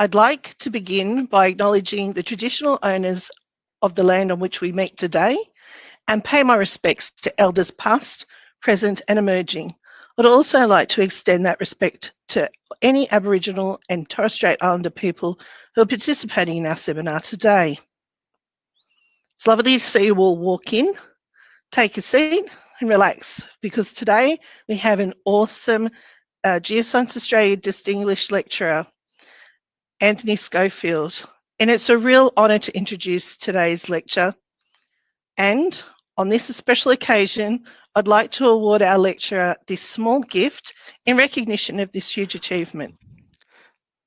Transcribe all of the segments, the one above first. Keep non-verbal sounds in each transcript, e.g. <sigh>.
I'd like to begin by acknowledging the traditional owners of the land on which we meet today and pay my respects to elders past, present and emerging. I'd also like to extend that respect to any Aboriginal and Torres Strait Islander people who are participating in our seminar today. It's lovely to see you all walk in, take a seat and relax because today we have an awesome uh, Geoscience Australia Distinguished Lecturer, Anthony Schofield. And it's a real honour to introduce today's lecture. And on this special occasion, I'd like to award our lecturer this small gift in recognition of this huge achievement.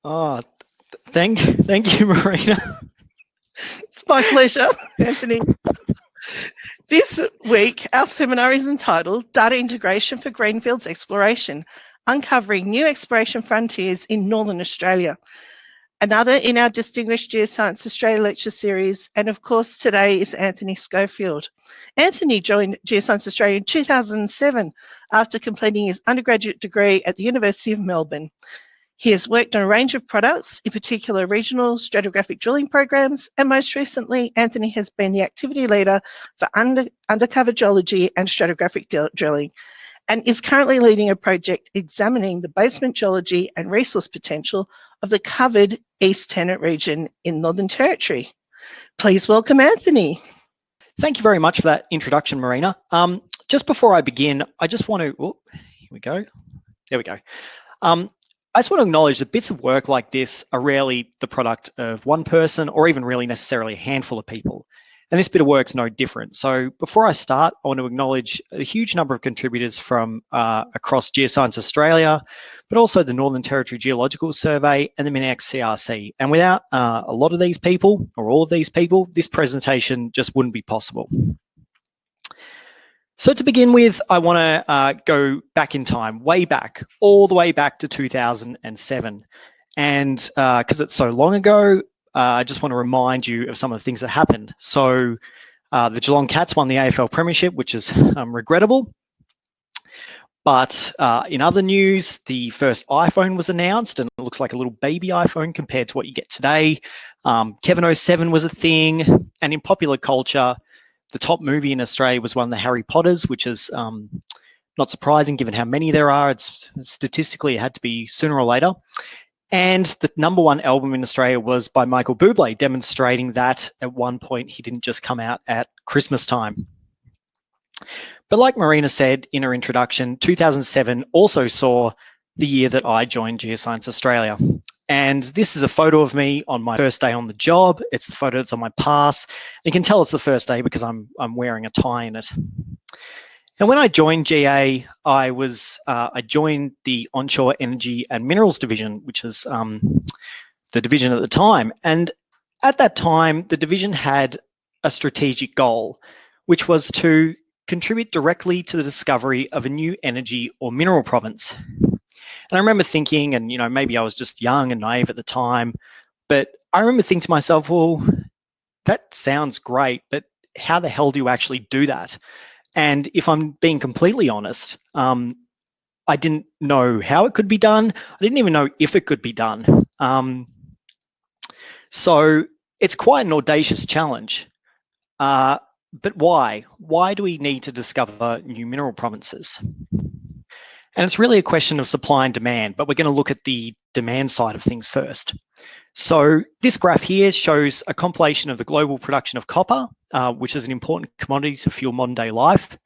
Oh, thank, thank you, Marina. it's my pleasure, Anthony. This week, our seminar is entitled Data Integration for Greenfields Exploration, Uncovering New Exploration Frontiers in Northern Australia. Another in our Distinguished Geoscience Australia lecture series, and of course today is Anthony Schofield. Anthony joined Geoscience Australia in 2007 after completing his undergraduate degree at the University of Melbourne. He has worked on a range of products, in particular regional stratigraphic drilling programs, and most recently, Anthony has been the activity leader for under, undercover geology and stratigraphic drilling, and is currently leading a project examining the basement geology and resource potential of the covered East Tennant region in Northern Territory. Please welcome Anthony. Thank you very much for that introduction, Marina. Um, just before I begin, I just want to, oh, here we go. There we go. Um, I just want to acknowledge that bits of work like this are rarely the product of one person or even really necessarily a handful of people. And this bit of work's no different. So before I start, I want to acknowledge a huge number of contributors from uh, across Geoscience Australia, but also the Northern Territory Geological Survey and the MinEx CRC. And without uh, a lot of these people, or all of these people, this presentation just wouldn't be possible. So to begin with, I want to uh, go back in time, way back, all the way back to 2007. And because uh, it's so long ago, uh, I just want to remind you of some of the things that happened. So uh, the Geelong Cats won the AFL Premiership, which is um, regrettable. But uh, in other news, the first iPhone was announced and it looks like a little baby iPhone compared to what you get today. Um, Kevin 07 was a thing. And in popular culture, the top movie in Australia was one of the Harry Potters, which is um, not surprising given how many there are. It's statistically it had to be sooner or later. And the number one album in Australia was by Michael Bublé, demonstrating that at one point he didn't just come out at Christmas time. But like Marina said in her introduction, 2007 also saw the year that I joined Geoscience Australia. And this is a photo of me on my first day on the job. It's the photo that's on my pass. You can tell it's the first day because I'm, I'm wearing a tie in it. And when I joined GA, I was uh, I joined the onshore energy and minerals division, which is um, the division at the time. And at that time, the division had a strategic goal, which was to contribute directly to the discovery of a new energy or mineral province. And I remember thinking, and you know, maybe I was just young and naive at the time, but I remember thinking to myself, well, that sounds great, but how the hell do you actually do that? And if I'm being completely honest, um, I didn't know how it could be done. I didn't even know if it could be done. Um, so it's quite an audacious challenge. Uh, but why? Why do we need to discover new mineral provinces? And it's really a question of supply and demand, but we're going to look at the demand side of things first. So this graph here shows a compilation of the global production of copper, uh, which is an important commodity to fuel modern day life.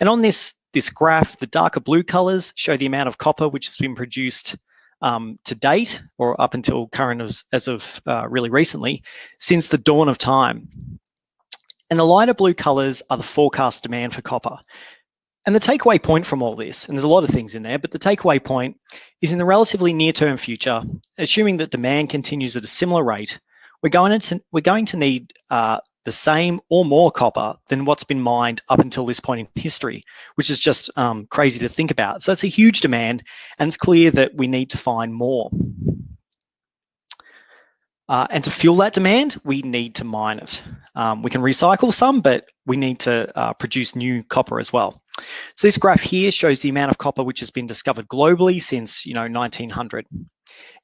And on this, this graph, the darker blue colors show the amount of copper which has been produced um, to date, or up until current as, as of uh, really recently, since the dawn of time. And the lighter blue colors are the forecast demand for copper. And the takeaway point from all this, and there's a lot of things in there, but the takeaway point is in the relatively near-term future, assuming that demand continues at a similar rate, we're going to, we're going to need uh, the same or more copper than what's been mined up until this point in history, which is just um, crazy to think about. So it's a huge demand, and it's clear that we need to find more. Uh, and to fuel that demand, we need to mine it. Um, we can recycle some, but we need to uh, produce new copper as well. So this graph here shows the amount of copper which has been discovered globally since you know 1900.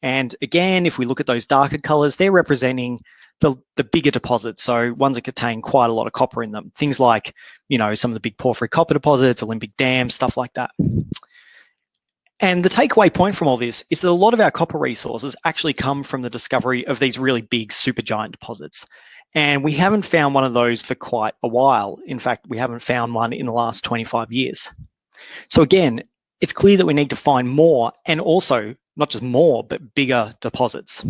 And again, if we look at those darker colors, they're representing the, the bigger deposits. So ones that contain quite a lot of copper in them. Things like, you know, some of the big porphyry copper deposits, Olympic Dam, stuff like that. And the takeaway point from all this is that a lot of our copper resources actually come from the discovery of these really big supergiant deposits. And we haven't found one of those for quite a while. In fact, we haven't found one in the last 25 years. So again, it's clear that we need to find more and also not just more, but bigger deposits.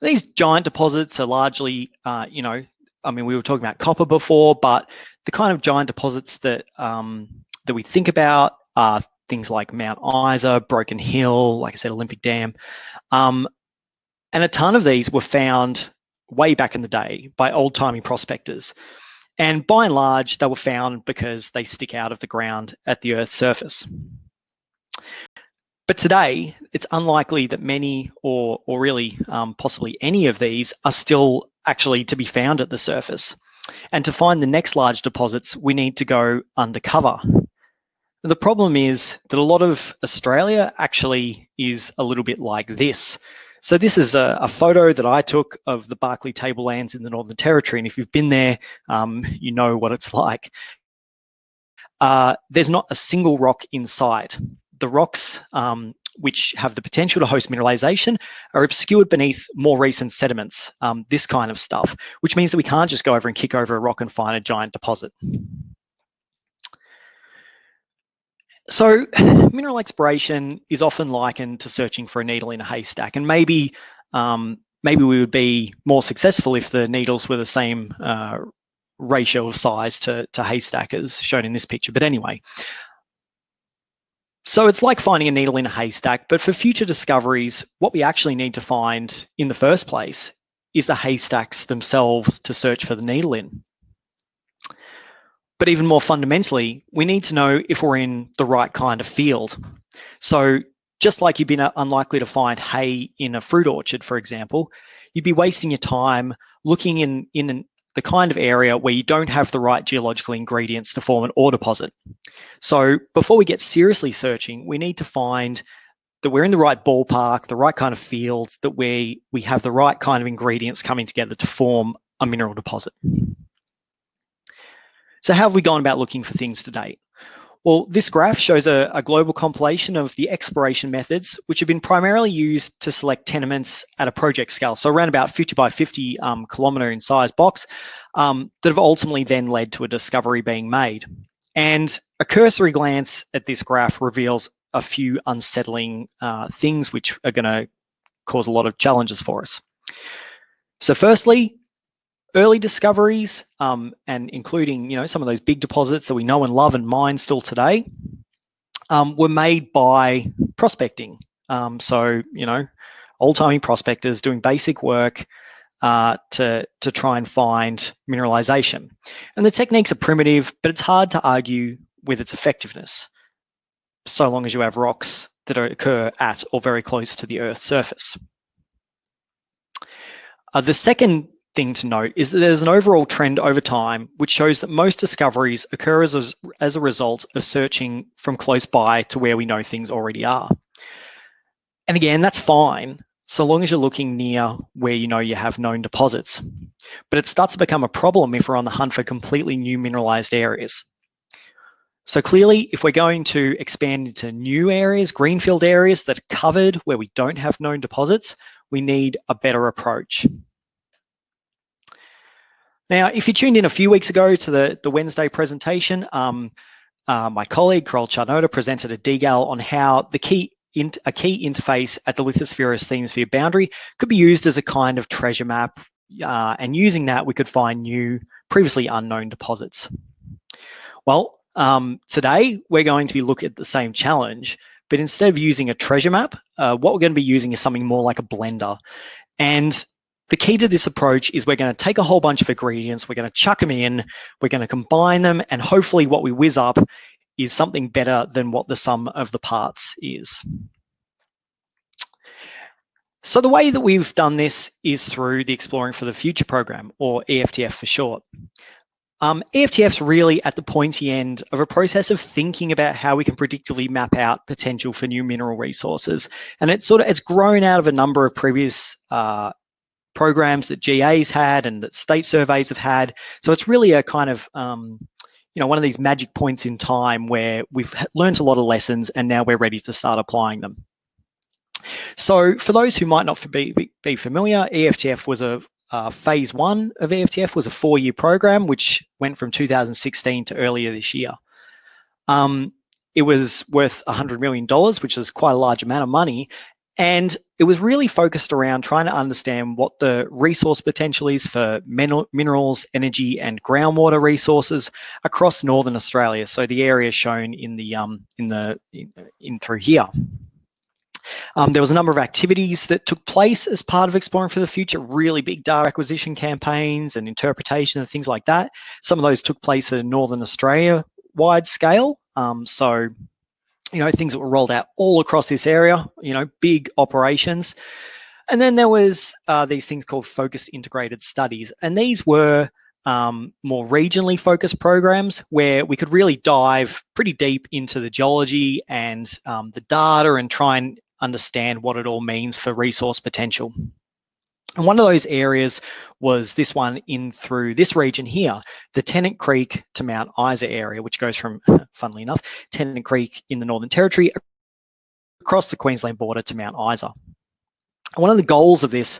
These giant deposits are largely, uh, you know, I mean, we were talking about copper before, but the kind of giant deposits that um, that we think about are things like Mount Isa, Broken Hill, like I said, Olympic Dam. Um, and a ton of these were found way back in the day by old timey prospectors. And by and large, they were found because they stick out of the ground at the Earth's surface. But today, it's unlikely that many or, or really um, possibly any of these are still actually to be found at the surface. And to find the next large deposits, we need to go undercover. The problem is that a lot of Australia actually is a little bit like this. So this is a, a, photo that I took of the Barkly Tablelands in the Northern Territory. And if you've been there, um, you know what it's <laughs> like. Uh, there's not a single rock in sight. The rocks um, which have the potential to host mineralization are obscured beneath more recent sediments, um, this kind of stuff, which means that we can't just go over and kick over a rock and find a giant deposit. So <sighs> mineral exploration is often likened to searching for a needle in a haystack, and maybe um, maybe we would be more successful if the needles were the same uh, ratio of size to, to haystack as shown in this picture. But anyway, so it's like finding a needle in a haystack, but for future discoveries, what we actually need to find in the first place is the haystacks themselves to search for the needle in. But even more fundamentally, we need to know if we're in the right kind of field. So just like you'd be unlikely to find hay in a fruit orchard, for example, you'd be wasting your time looking in, in an, the kind of area where you don't have the right geological ingredients to form an ore deposit. So before we get seriously searching, we need to find that we're in the right ballpark, the right kind of field, that we, we have the right kind of ingredients coming together to form a mineral deposit. So how have we gone about looking for things to date? Well, this graph shows a, a, global compilation of the exploration methods, which have been primarily used to select tenements at a project scale, so around about 50 by 50 um, kilometre in size box, um, that have ultimately then led to a discovery being made. And a cursory glance at this graph reveals a few unsettling uh, things which are going to cause a lot of challenges for us. So firstly, early discoveries um, and including you know some of those big deposits that we know and love and mine still today um, were made by prospecting. Um, so you know old-timey prospectors doing basic work uh, to to try and find mineralization. And the techniques are primitive but it's hard to argue with its effectiveness so long as you have rocks that occur at or very close to the earth's surface. Uh, the second thing to note is that there's an overall trend over time which shows that most discoveries occur as a, as a result of searching from close by to where we know things already are. And again, that's fine, so long as you're looking near where you know you have known deposits. But it starts to become a problem if we're on the hunt for completely new mineralized areas. So clearly, if we're going to expand into new areas, greenfield areas that are covered where we don't have known deposits, we need a better approach. Now, if you tuned in a few weeks ago to the, the Wednesday presentation, um, uh, my colleague, Karol Czarnota, presented a DGAL on how the key in, a key interface at the lithospheric asthenosphere boundary could be used as a kind of treasure map. Uh, and using that, we could find new, previously unknown deposits. Well, um, today we're going to be looking at the same challenge, but instead of using a treasure map, uh, what we're going to be using is something more like a blender. And the key to this approach is we're going to take a whole bunch of ingredients, we're going to chuck them in, we're going to combine them, and hopefully what we whiz up is something better than what the sum of the parts is. So the way that we've done this is through the Exploring for the Future program, or EFTF for short. Um, EFTF's really at the pointy end of a process of thinking about how we can predictively map out potential for new mineral resources. And it's sort of, it's grown out of a number of previous uh, programs that GA's had and that state surveys have had. So it's really a kind of, um, you know, one of these magic points in time where we've learned a lot of lessons and now we're ready to start applying them. So for those who might not be, be familiar, EFTF was a uh, phase one of EFTF was a four-year program, which went from 2016 to earlier this year. Um, it was worth $100 million, which is quite a large amount of money. And it was really focused around trying to understand what the resource potential is for minerals, energy, and groundwater resources across northern Australia. So the area shown in the um, in the in, in through here. Um, there was a number of activities that took place as part of Exploring for the Future, really big data acquisition campaigns and interpretation and things like that. Some of those took place at a Northern Australia wide scale. Um, so, you know, things that were rolled out all across this area, you know, big operations. And then there was uh, these things called focused integrated studies. And these were um, more regionally focused programs where we could really dive pretty deep into the geology and um, the data and try and understand what it all means for resource potential. And one of those areas was this one in through this region here, the Tennant Creek to Mount Isa area, which goes from, <laughs> funnily enough, Tennant Creek in the Northern Territory across the Queensland border to Mount Isa. And one of the goals of this,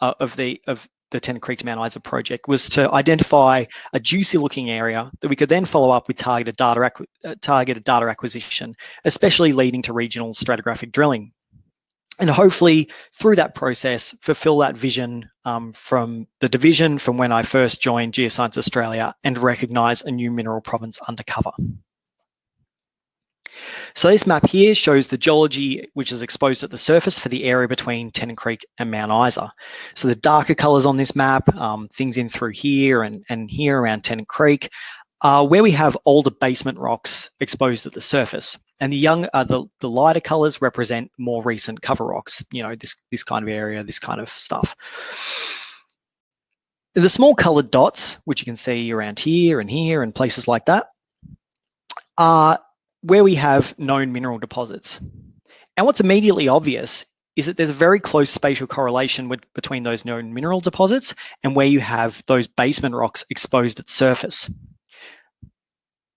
uh, of the of the Tennant Creek to Mount Isa project was to identify a juicy looking area that we could then follow up with targeted data, uh, targeted data acquisition, especially leading to regional stratigraphic drilling and hopefully through that process fulfill that vision um, from the division from when I first joined Geoscience Australia and recognise a new mineral province undercover. So this map here shows the geology which is exposed at the surface for the area between Tennant Creek and Mount Isa. So the darker colours on this map, um, things in through here and, and here around Tennant Creek, uh, where we have older basement rocks exposed at the surface. And the young, uh, the, the lighter colors represent more recent cover rocks, you know, this, this kind of area, this kind of stuff. The small colored dots, which you can see around here and here and places like that, are where we have known mineral deposits. And what's immediately obvious is that there's a very close spatial correlation with, between those known mineral deposits and where you have those basement rocks exposed at surface.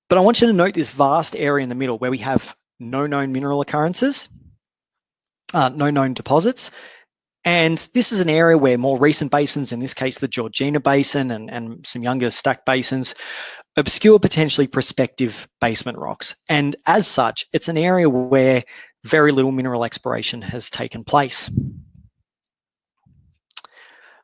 But I want you to note this vast area in the middle where we have no known mineral occurrences, uh, no known deposits. And this is an area where more recent basins, in this case, the Georgina Basin and, and some younger stack basins, obscure potentially prospective basement rocks. And as such, it's an area where very little mineral exploration has taken place.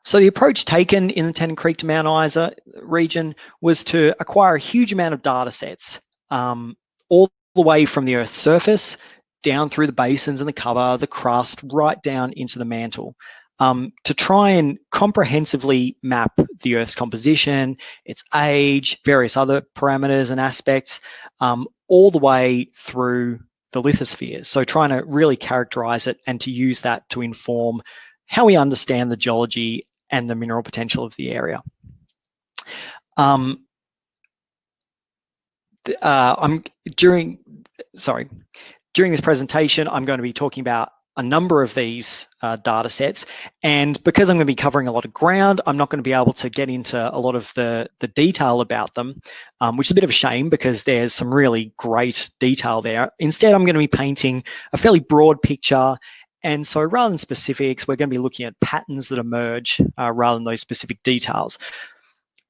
So the approach taken in the Tennant Creek to Mount Isa region was to acquire a huge amount of data sets, um, all the way from the Earth's surface, down through the basins and the cover, the crust, right down into the mantle, um, to try and comprehensively map the Earth's composition, its age, various other parameters and aspects, um, all the way through the lithosphere. So trying to really characterize it and to use that to inform how we understand the geology and the mineral potential of the area. Um, uh, I'm during, sorry, during this presentation, I'm going to be talking about a number of these uh, data sets. And because I'm going to be covering a lot of ground, I'm not going to be able to get into a lot of the, the detail about them, um, which is a bit of a shame because there's some really great detail there. Instead, I'm going to be painting a fairly broad picture and so rather than specifics, we're going to be looking at patterns that emerge uh, rather than those specific details.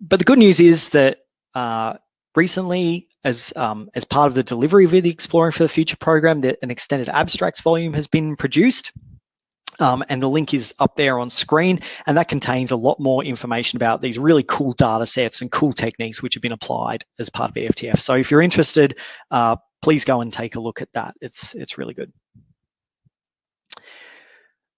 But the good news is that uh, recently, as, um, as part of the delivery of the Exploring for the Future program, that an extended abstracts volume has been produced. Um, and the link is up there on screen and that contains a lot more information about these really cool data sets and cool techniques which have been applied as part of EFTF. So if you're interested, uh, please go and take a look at that. It's, it's really good.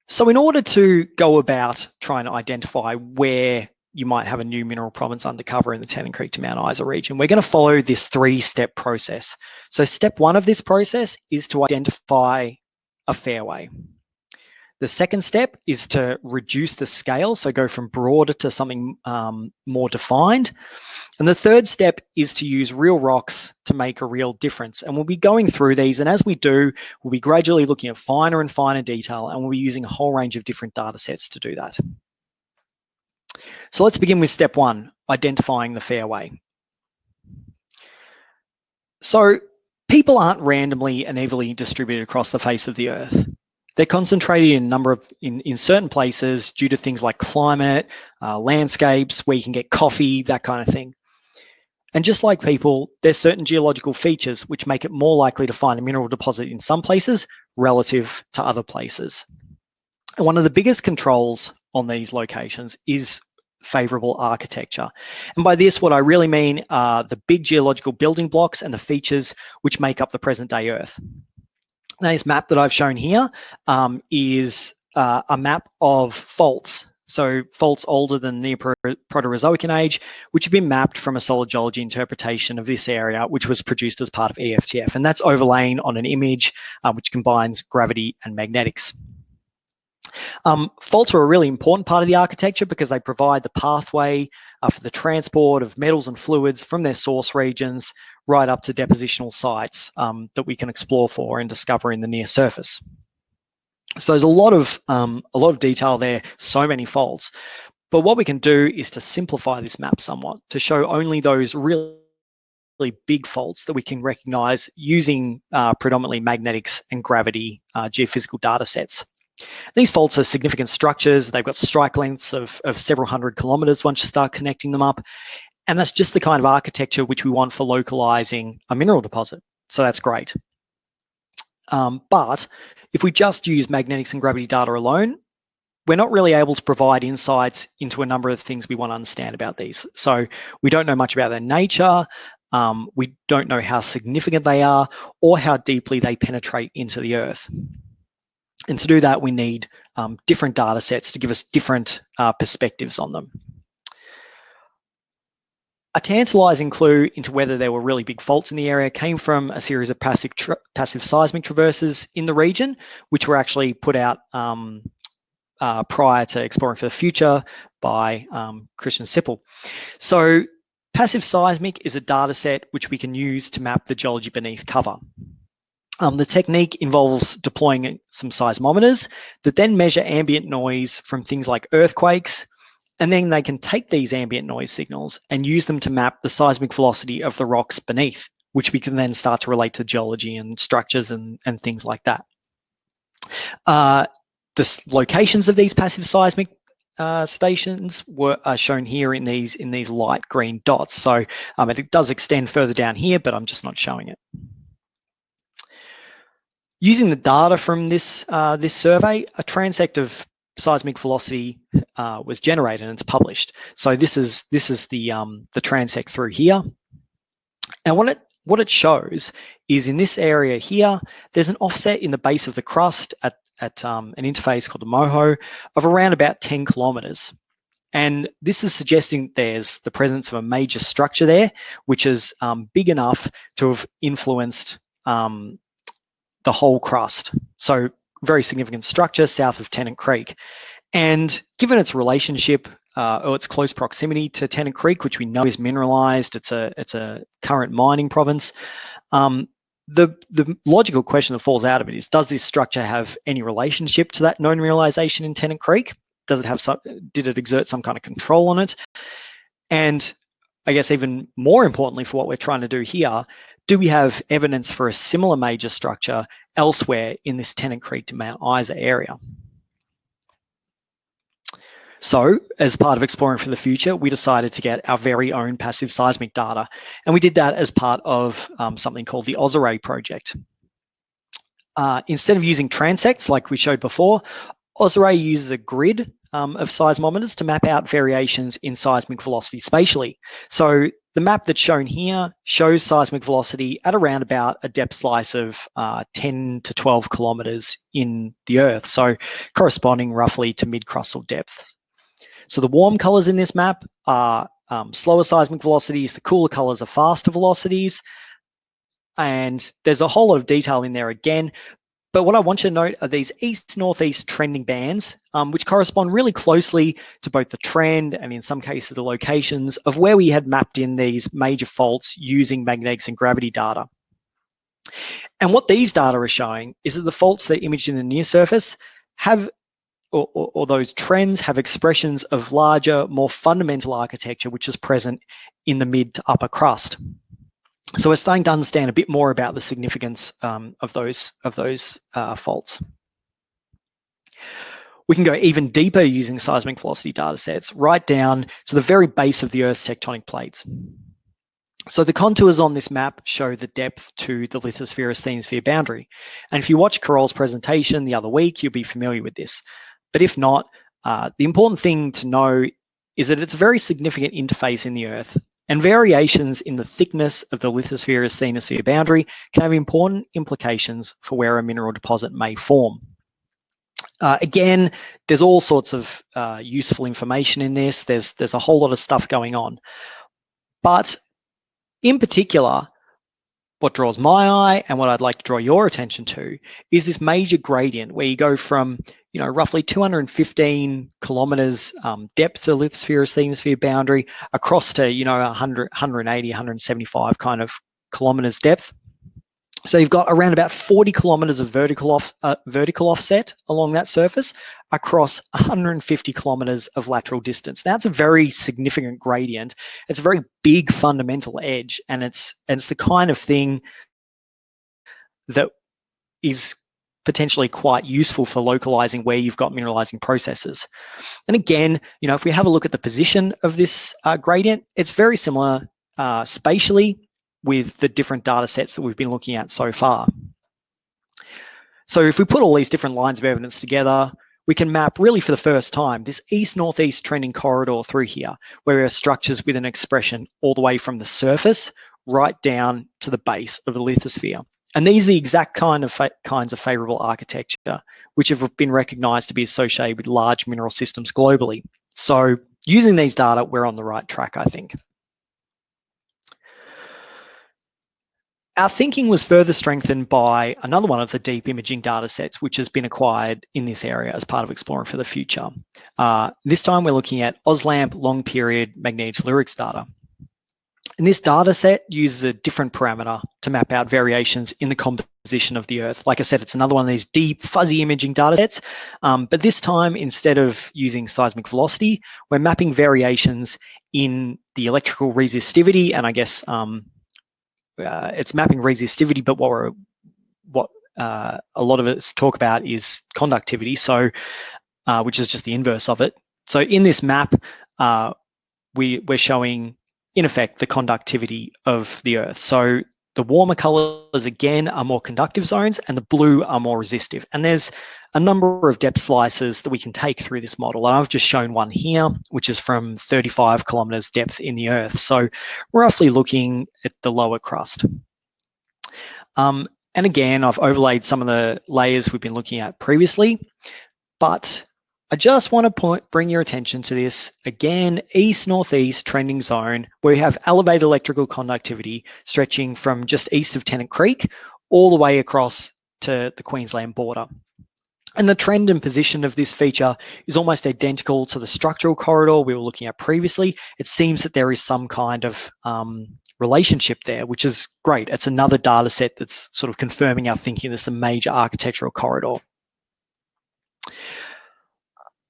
So in order to go about trying to identify where you might have a new mineral province undercover in the Tennant Creek to Mount Isa region, we're going to follow this three-step process. So step one of this process is to identify a fairway. The second step is to reduce the scale, so go from broader to something um, more defined. And the third step is to use real rocks to make a real difference. And we'll be going through these, and as we do, we'll be gradually looking at finer and finer detail, and we'll be using a whole range of different data sets to do that. So let's begin with step one, identifying the fairway. So people aren't randomly and evenly distributed across the face of the earth. They're concentrated in a number of in, in certain places due to things like climate, uh, landscapes, where you can get coffee, that kind of thing. And just like people, there's certain geological features which make it more likely to find a mineral deposit in some places relative to other places. And one of the biggest controls on these locations is favorable architecture. And by this, what I really mean are the big geological building blocks and the features which make up the present day Earth. Now, this map that I've shown here um, is uh, a map of faults. So faults older than the Proterozoic age, which have been mapped from a solid geology interpretation of this area, which was produced as part of EFTF. And that's overlaying on an image uh, which combines gravity and magnetics. Um, faults are a really important part of the architecture because they provide the pathway uh, for the transport of metals and fluids from their source regions right up to depositional sites um, that we can explore for and discover in the near surface. So there's a lot of um, a lot of detail there, so many faults. But what we can do is to simplify this map somewhat to show only those really really big faults that we can recognize using uh, predominantly magnetics and gravity uh, geophysical data sets. These faults are significant structures. They've got strike lengths of, of several hundred kilometers once you start connecting them up. And that's just the kind of architecture which we want for localizing a mineral deposit. So that's great. Um, but if we just use magnetics and gravity data alone, we're not really able to provide insights into a number of things we want to understand about these. So we don't know much about their nature. Um, we don't know how significant they are or how deeply they penetrate into the earth. And to do that, we need um, different data sets to give us different uh, perspectives on them. A tantalizing clue into whether there were really big faults in the area came from a series of passive, passive seismic traverses in the region, which were actually put out um, uh, prior to Exploring for the Future by um, Christian Sippl. So passive seismic is a data set which we can use to map the geology beneath cover. Um, the technique involves deploying some seismometers that then measure ambient noise from things like earthquakes, and then they can take these ambient noise signals and use them to map the seismic velocity of the rocks beneath, which we can then start to relate to geology and structures and, and things like that. Uh, the locations of these passive seismic uh, stations were are shown here in these in these light green dots. So um, it does extend further down here, but I'm just not showing it. Using the data from this, uh, this survey, a transect of seismic velocity uh, was generated and it's published. So this is this is the um, the transect through here. And what it what it shows is in this area here, there's an offset in the base of the crust at, at um, an interface called the MOHO of around about 10 kilometers. And this is suggesting there's the presence of a major structure there, which is um, big enough to have influenced um, the whole crust. So very significant structure south of Tennant Creek. And given its relationship uh, or its close proximity to Tennant Creek, which we know is mineralized, it's a it's a current mining province. Um, the the logical question that falls out of it is: Does this structure have any relationship to that known mineralization in Tennant Creek? Does it have some? Did it exert some kind of control on it? And I guess even more importantly for what we're trying to do here, do we have evidence for a similar major structure elsewhere in this Tennant Creek to Mount Isa area? So, as part of Exploring for the Future, we decided to get our very own passive seismic data. And we did that as part of um, something called the AusArray project. Uh, instead of using transects like we showed before, AusArray uses a grid um, of seismometers to map out variations in seismic velocity spatially. So the map that's shown here shows seismic velocity at around about a depth slice of uh, 10 to 12 kilometers in the Earth, so corresponding roughly to mid-crustal depth. So the warm colors in this map are um, slower seismic velocities, the cooler colors are faster velocities, and there's a whole lot of detail in there again, but what I want you to note are these east-northeast trending bands, um, which correspond really closely to both the trend and in some cases the locations of where we had mapped in these major faults using magnetics and gravity data. And what these data are showing is that the faults that are imaged in the near surface have, or, or, or those trends have expressions of larger, more fundamental architecture, which is present in the mid to upper crust. So we're starting to understand a bit more about the significance um, of those of those uh, faults. We can go even deeper using seismic velocity data sets, right down to the very base of the Earth's tectonic plates. So the contours on this map show the depth to the lithosphere asthenosphere boundary. And if you watch Karol's presentation the other week, you'll be familiar with this. But if not, uh, the important thing to know is that it's a very significant interface in the Earth and variations in the thickness of the lithosphere asthenosphere boundary can have important implications for where a mineral deposit may form. Uh, again, there's all sorts of uh, useful information in this. There's, there's a whole lot of stuff going on. But in particular, what draws my eye and what I'd like to draw your attention to is this major gradient where you go from, you know, roughly 215 kilometers um, depth of lithosphere asthenosphere boundary across to, you know, 100, 180, 175 kind of kilometers depth. So you've got around about 40 kilometers of vertical off uh, vertical offset along that surface across 150 kilometers of lateral distance. Now it's a very significant gradient. It's a very big fundamental edge, and it's and it's the kind of thing that is potentially quite useful for localizing where you've got mineralizing processes. And again, you know, if we have a look at the position of this uh, gradient, it's very similar uh, spatially with the different data sets that we've been looking at so far. So if we put all these different lines of evidence together, we can map really for the first time this east-northeast trending corridor through here, where we have structures with an expression all the way from the surface right down to the base of the lithosphere. And these are the exact kind of kinds of favorable architecture which have been recognized to be associated with large mineral systems globally. So using these data, we're on the right track, I think. Our thinking was further strengthened by another one of the deep imaging data sets, which has been acquired in this area as part of Exploring for the Future. Uh, this time we're looking at AusLAMP long period magnetotellurics data. And this data set uses a different parameter to map out variations in the composition of the Earth. Like I said, it's another one of these deep fuzzy imaging data sets, um, but this time instead of using seismic velocity, we're mapping variations in the electrical resistivity and I guess um, uh, it's mapping resistivity, but what we're, what uh, a lot of us talk about is conductivity, so uh, which is just the inverse of it. So in this map, uh, we we're showing in effect the conductivity of the Earth. So the warmer colors again are more conductive zones and the blue are more resistive. And there's a number of depth slices that we can take through this model. And I've just shown one here, which is from 35 kilometers depth in the earth. So roughly looking at the lower crust. Um, and again, I've overlaid some of the layers we've been looking at previously, but I just want to point, bring your attention to this again, east-northeast trending zone where we have elevated electrical conductivity stretching from just east of Tennant Creek all the way across to the Queensland border. And the trend and position of this feature is almost identical to the structural corridor we were looking at previously. It seems that there is some kind of um, relationship there, which is great. It's another data set that's sort of confirming our thinking this is a major architectural corridor.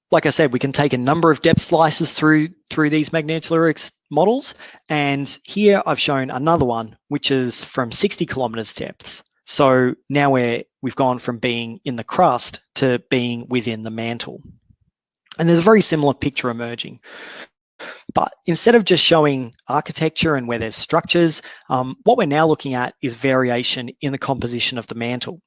Like I said, we can take a number of depth slices through, through these magnetotellurics models. And here I've shown another one, which is from 60 kilometers depths. So now we're, we've gone from being in the crust to being within the mantle. And there's a very similar picture emerging. But instead of just showing architecture and where there's structures, um, what we're now looking at is variation in the composition of the mantle.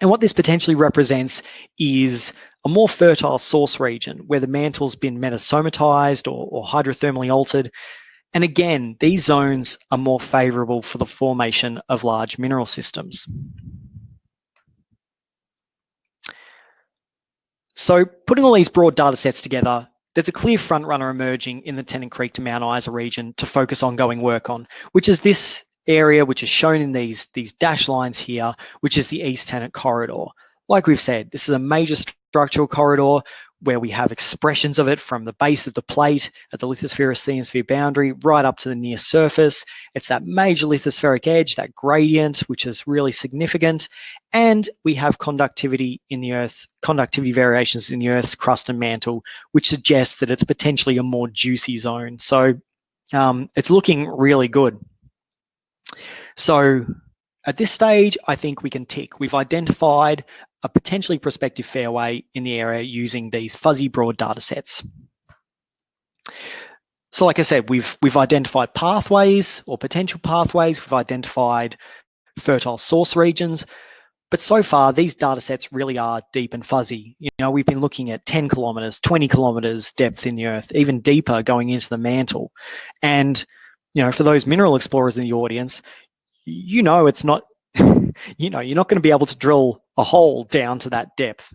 And what this potentially represents is a more fertile source region where the mantle's been metasomatized or, or hydrothermally altered and again, these zones are more favorable for the formation of large mineral systems. So putting all these broad data sets together, there's a clear front runner emerging in the Tennant Creek to Mount Isa region to focus ongoing work on, which is this area, which is shown in these, these dash lines here, which is the East Tennant Corridor. Like we've said, this is a major structural corridor where we have expressions of it from the base of the plate at the lithosphere asthenosphere boundary right up to the near surface. It's that major lithospheric edge, that gradient, which is really significant. And we have conductivity in the Earth's, conductivity variations in the Earth's crust and mantle, which suggests that it's potentially a more juicy zone. So um, it's looking really good. So at this stage, I think we can tick. We've identified a potentially prospective fairway in the area using these fuzzy broad data sets. So like I said, we've, we've identified pathways or potential pathways, we've identified fertile source regions, but so far these data sets really are deep and fuzzy. You know, we've been looking at 10 kilometers, 20 kilometers depth in the earth, even deeper going into the mantle. And, you know, for those mineral explorers in the audience, you know it's not <laughs> you know, you're not going to be able to drill a hole down to that depth.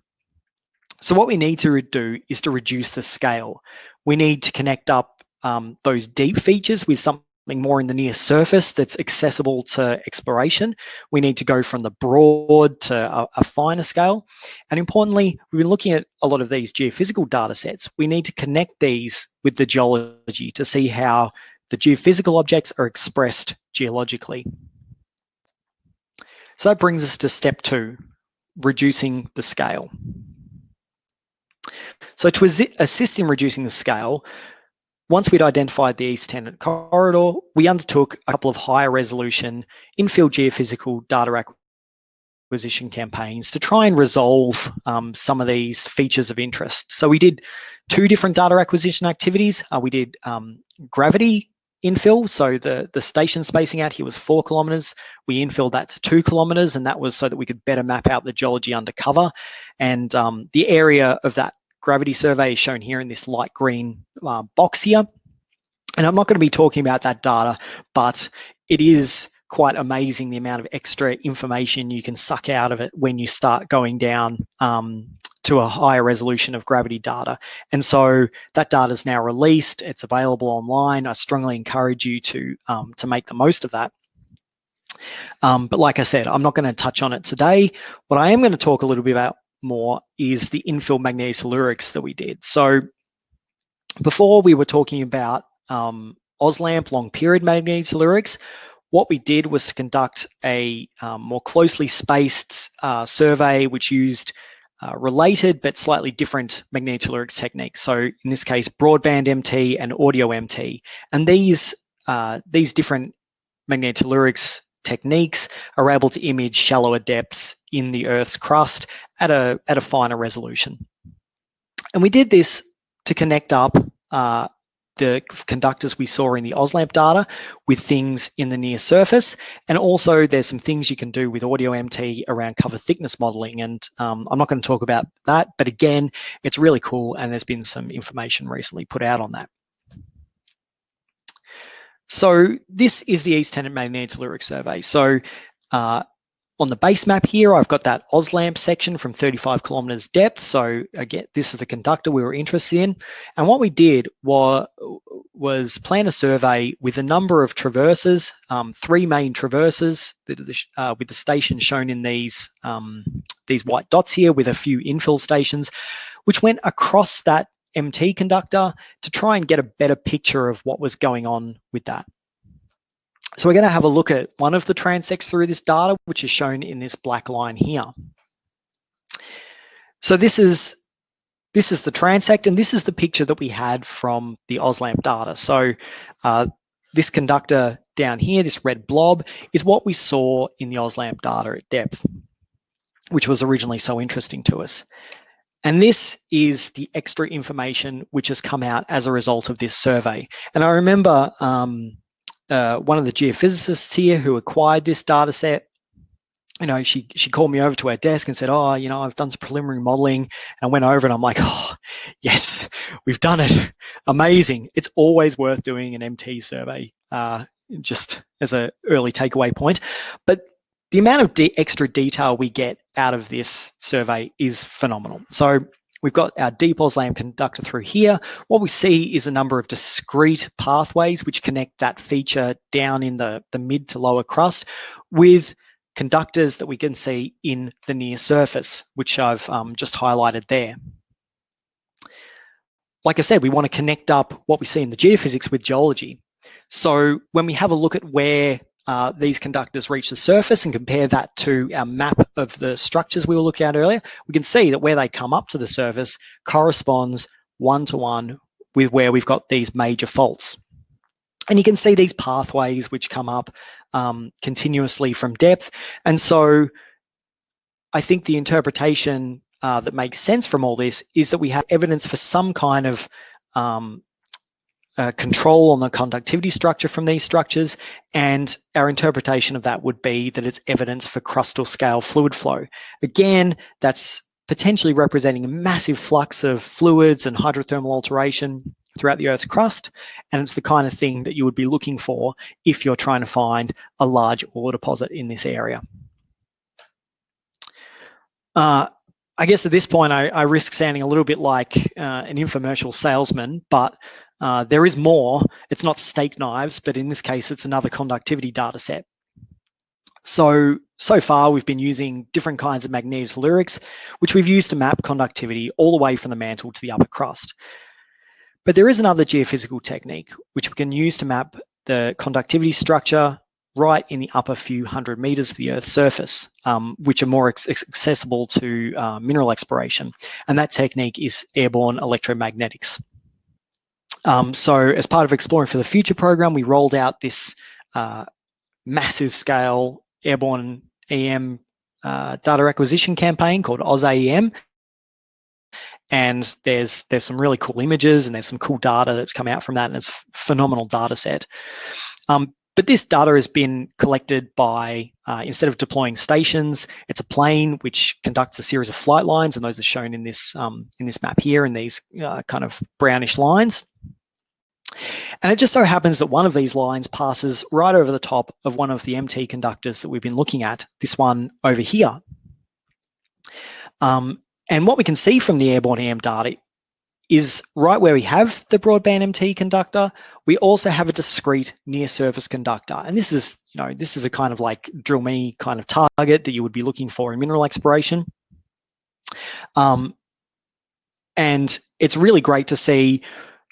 So what we need to do is to reduce the scale. We need to connect up um, those deep features with something more in the near surface that's accessible to exploration. We need to go from the broad to a, a, finer scale. And importantly, we've been looking at a lot of these geophysical data sets. We need to connect these with the geology to see how the geophysical objects are expressed geologically. So that brings us to step two, reducing the scale. So to assist in reducing the scale, once we'd identified the East Tennant corridor, we undertook a couple of higher resolution infield geophysical data acquisition campaigns to try and resolve um, some of these features of interest. So we did two different data acquisition activities. Uh, we did um, gravity infill. So the, the station spacing out here was four kilometers. We infilled that to two kilometers, and that was so that we could better map out the geology undercover. And um, the area of that gravity survey is shown here in this light green uh, box here. And I'm not going to be talking about that data, but it is quite amazing the amount of extra information you can suck out of it when you start going down um, to a higher resolution of gravity data. And so that data is now released. It's available online. I strongly encourage you to, um, to make the most of that. Um, but like I said, I'm not going to touch on it today. What I am going to talk a little bit about more is the infill magnetotellurics that we did. So before we were talking about um, AusLAMP long period magnetotellurics, what we did was to conduct a um, more closely spaced uh, survey which used uh, related but slightly different magnetotellurics techniques. So in this case, broadband MT and audio MT. And these, uh, these different magnetotellurics techniques are able to image shallower depths in the Earth's crust at a, at a finer resolution. And we did this to connect up uh, the conductors we saw in the AusLAMP data with things in the near surface. And also there's some things you can do with audio MT around cover thickness modeling. And um, I'm not going to talk about that, but again, it's really cool. And there's been some information recently put out on that. So this is the East Tennant Magnetotelluric Survey. So uh, on the base map here, I've got that AusLAMP section from 35 kilometers depth. So again, this is the conductor we were interested in. And what we did was, was plan a survey with a number of traverses, um, three main traverses uh, with the stations shown in these, um, these white dots here with a few infill stations, which went across that MT conductor to try and get a better picture of what was going on with that. So we're going to have a look at one of the transects through this data, which is shown in this black line here. So this is this is the transect, and this is the picture that we had from the AusLAMP data. So uh, this conductor down here, this red blob, is what we saw in the AusLAMP data at depth, which was originally so interesting to us. And this is the extra information which has come out as a result of this survey. And I remember um, uh, one of the geophysicists here who acquired this data set you know, she she called me over to her desk and said, "Oh, you know, I've done some preliminary modeling." And I went over and I'm like, "Oh, yes, we've done it! Amazing! It's always worth doing an MT survey, uh, just as an early takeaway point." But the amount of de extra detail we get out of this survey is phenomenal. So We've got our deep AusLAMP conductor through here. What we see is a number of discrete pathways which connect that feature down in the, the mid to lower crust with conductors that we can see in the near surface, which I've um, just highlighted there. Like I said, we want to connect up what we see in the geophysics with geology. So when we have a look at where uh, these conductors reach the surface and compare that to our map of the structures we were looking at earlier, we can see that where they come up to the surface corresponds one-to-one -one with where we've got these major faults. And you can see these pathways which come up um, continuously from depth. And so I think the interpretation uh, that makes sense from all this is that we have evidence for some kind of um, uh, control on the conductivity structure from these structures. And our interpretation of that would be that it's evidence for crustal scale fluid flow. Again, that's potentially representing a massive flux of fluids and hydrothermal alteration throughout the Earth's crust. And it's the kind of thing that you would be looking for if you're trying to find a large ore deposit in this area. Uh, I guess at this point, I, I, risk sounding a little bit like uh, an infomercial salesman, but uh, there is more. It's not steak knives, but in this case, it's another conductivity data set. So, so far we've been using different kinds of magnetotellurics, which we've used to map conductivity all the way from the mantle to the upper crust. But there is another geophysical technique, which we can use to map the conductivity structure right in the upper few hundred meters of the Earth's surface, um, which are more accessible to uh, mineral exploration. And that technique is airborne electromagnetics. Um, so as part of Exploring for the Future program, we rolled out this uh, massive scale airborne EM uh, data acquisition campaign called AusAEM. And there's there's some really cool images and there's some cool data that's come out from that and it's phenomenal data set. Um, but this data has been collected by, uh, instead of deploying stations, it's a plane which conducts a series of flight lines, and those are shown in this um, in this map here in these uh, kind of brownish lines. And it just so happens that one of these lines passes right over the top of one of the MT conductors that we've been looking at, this one over here. Um, and what we can see from the airborne EM data is right where we have the broadband MT conductor, we also have a discrete near surface conductor. And this is, you know, this is a kind of like drill me kind of target that you would be looking for in mineral exploration. Um, and it's really great to see,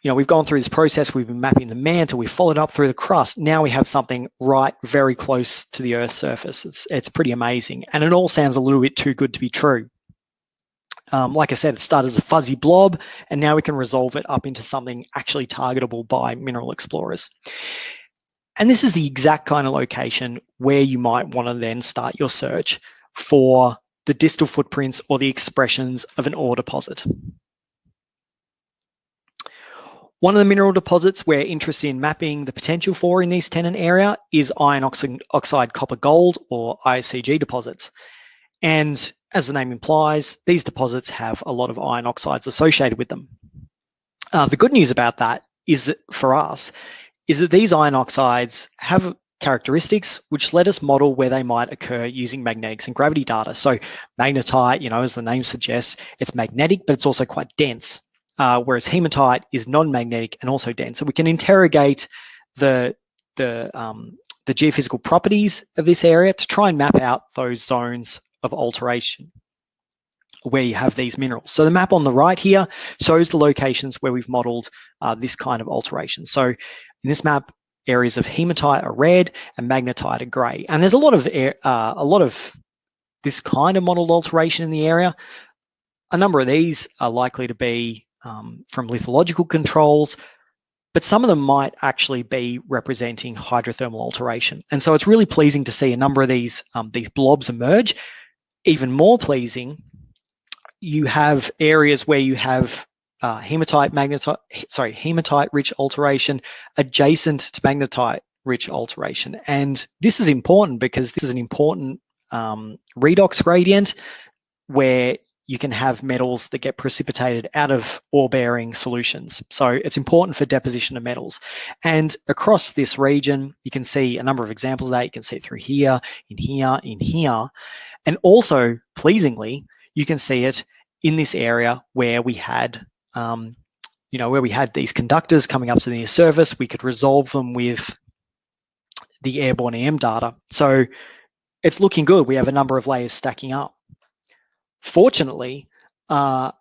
you know, we've gone through this process, we've been mapping the mantle, we've followed up through the crust. Now we have something right very close to the Earth's surface. It's, it's pretty amazing. And it all sounds a little bit too good to be true. Um, like I said, it started as a fuzzy blob, and now we can resolve it up into something actually targetable by mineral explorers. And this is the exact kind of location where you might want to then start your search for the distal footprints or the expressions of an ore deposit. One of the mineral deposits we're interested in mapping the potential for in this Tennant area is iron oxide copper gold or IOCG deposits. And as the name implies, these deposits have a lot of iron oxides associated with them. Uh, the good news about that is that for us, is that these iron oxides have characteristics which let us model where they might occur using magnetics and gravity data. So magnetite, you know, as the name suggests, it's magnetic, but it's also quite dense, uh, whereas hematite is non-magnetic and also dense. So we can interrogate the, the, um, the geophysical properties of this area to try and map out those zones of alteration where you have these minerals. So the map on the right here shows the locations where we've modeled uh, this kind of alteration. So in this map, areas of hematite are red and magnetite are gray. And there's a lot of uh, a lot of this kind of modeled alteration in the area. A number of these are likely to be um, from lithological controls, but some of them might actually be representing hydrothermal alteration. And so it's really pleasing to see a number of these, um, these blobs emerge even more pleasing, you have areas where you have uh, hematite magnetite, sorry, hematite rich alteration adjacent to magnetite rich alteration. And this is important because this is an important um, redox gradient where you can have metals that get precipitated out of ore-bearing solutions. So it's important for deposition of metals. And across this region, you can see a number of examples of that. You can see it through here, in here, in here. And also, pleasingly, you can see it in this area where we had, um, you know, where we had these conductors coming up to the near surface, we could resolve them with the airborne EM data. So it's looking good. We have a number of layers stacking up. Fortunately, uh,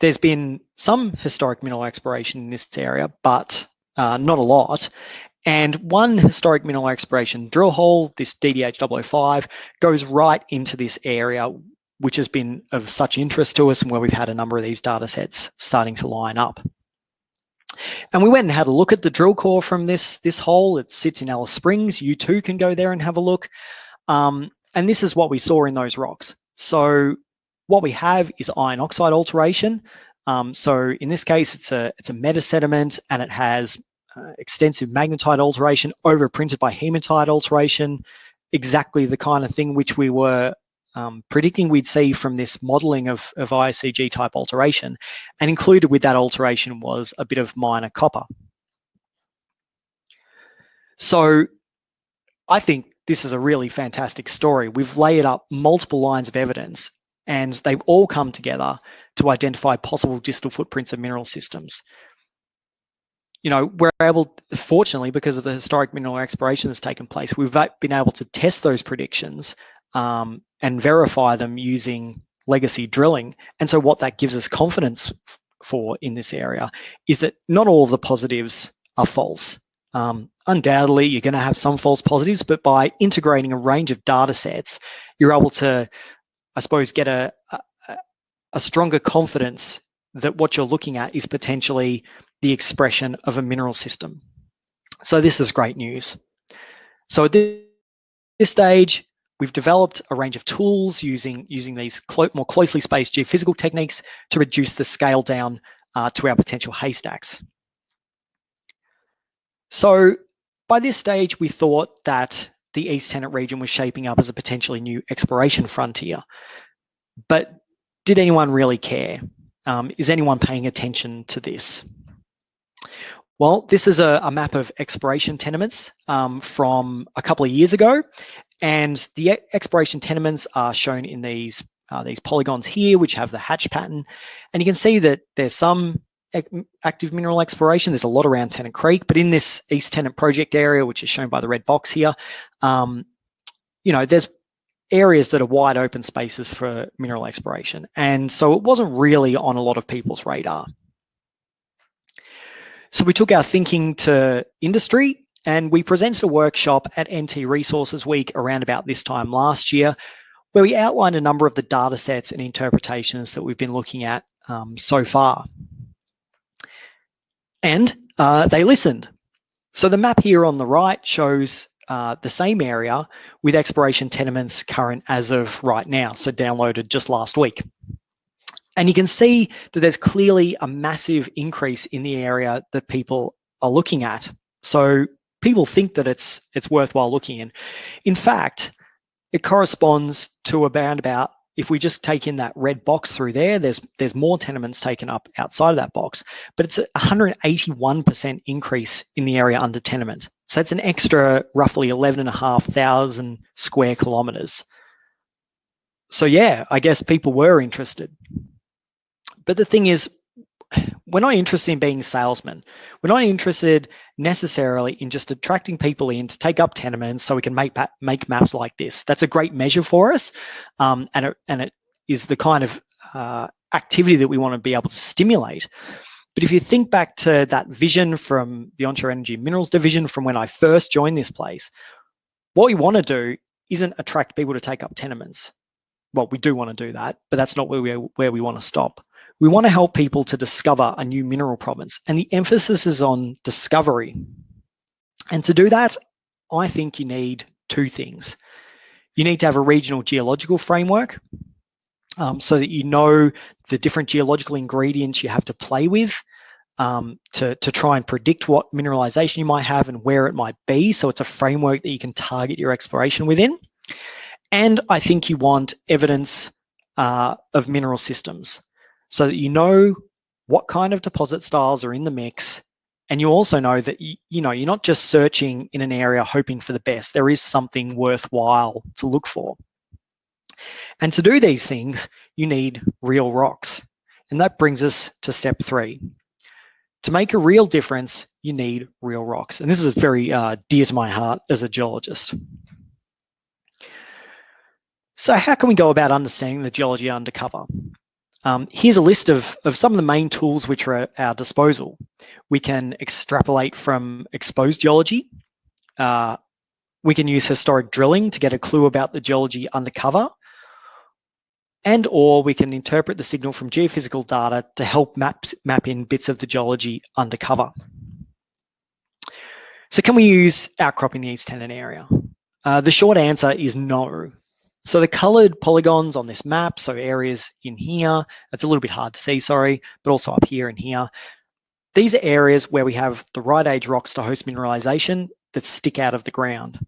there's been some historic mineral exploration in this area, but uh, not a lot. And one historic mineral exploration drill hole, this DDH 005, goes right into this area, which has been of such interest to us and where we've had a number of these data sets starting to line up. And we went and had a look at the drill core from this, this hole. It sits in Alice Springs. You too can go there and have a look. Um, and this is what we saw in those rocks. So what we have is iron oxide alteration. Um, so in this case, it's a, it's a meta sediment and it has uh, extensive magnetite alteration overprinted by hematite alteration, exactly the kind of thing which we were um, predicting we'd see from this modeling of, of type alteration. And included with that alteration was a bit of minor copper. So I think this is a really fantastic story. We've layered up multiple lines of evidence and they've all come together to identify possible distal footprints of mineral systems. You know, we're able, fortunately, because of the historic mineral exploration that's taken place, we've been able to test those predictions um, and verify them using legacy drilling. And so what that gives us confidence for in this area is that not all of the positives are false. Um, undoubtedly, you're going to have some false positives, but by integrating a range of data sets, you're able to, I suppose, get a, a, a stronger confidence that what you're looking at is potentially the expression of a mineral system. So this is great news. So at this stage, we've developed a range of tools using, using these clo more closely spaced geophysical techniques to reduce the scale down uh, to our potential haystacks. So by this stage, we thought that the East Tennant region was shaping up as a potentially new exploration frontier. But did anyone really care? Um, is anyone paying attention to this? Well, this is a, a map of exploration tenements um, from a couple of years ago, and the exploration tenements are shown in these uh, these polygons here, which have the hatch pattern. And you can see that there's some active mineral exploration. There's a lot around Tennant Creek, but in this East Tennant project area, which is shown by the red box here, um, you know, there's areas that are wide open spaces for mineral exploration. And so it wasn't really on a lot of people's radar. So we took our thinking to industry and we presented a workshop at NT Resources Week around about this time last year, where we outlined a number of the data sets and interpretations that we've been looking at um, so far. And uh, they listened. So the map here on the right shows uh, the same area with exploration tenements current as of right now, so downloaded just last week. And you can see that there's clearly a massive increase in the area that people are looking at. So people think that it's it's worthwhile looking in. In fact, it corresponds to around about if we just take in that red box through there, there's there's more tenements taken up outside of that box, but it's a 181% increase in the area under tenement. So that's an extra roughly 11,500 square kilometers. So yeah, I guess people were interested. But the thing is, we're not interested in being salesmen. We're not interested necessarily in just attracting people in to take up tenements so we can make make maps like this. That's a great measure for us, um, and it and it is the kind of uh, activity that we want to be able to stimulate. But if you think back to that vision from the Onshore Energy Minerals division from when I first joined this place, what we want to do isn't attract people to take up tenements. Well, we do want to do that, but that's not where we where we want to stop. We want to help people to discover a new mineral province, and the emphasis is on discovery. And to do that, I think you need two things. You need to have a regional geological framework um, so that you know the different geological ingredients you have to play with um, to, to try and predict what mineralization you might have and where it might be. So it's a framework that you can target your exploration within. And I think you want evidence uh, of mineral systems so that you know what kind of deposit styles are in the mix and you also know that you, you know you're not just searching in an area hoping for the best there is something worthwhile to look for And to do these things, you need real rocks. And that brings us to step three. To make a real difference, you need real rocks. And this is very uh, dear to my heart as a geologist. So how can we go about understanding the geology undercover? Um, here's a list of, of some of the main tools which are at our disposal. We can extrapolate from exposed geology. Uh, we can use historic drilling to get a clue about the geology undercover. And or we can interpret the signal from geophysical data to help map, map in bits of the geology undercover. So can we use outcrop in the East Tennant area? Uh, the short answer is no. So the colored polygons on this map, so areas in here, it's a little bit hard to see, sorry, but also up here and here. These are areas where we have the right age rocks to host mineralization that stick out of the ground.